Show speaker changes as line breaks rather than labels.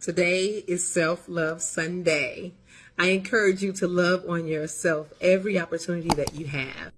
Today is Self Love Sunday. I encourage you to love on yourself every opportunity that you have.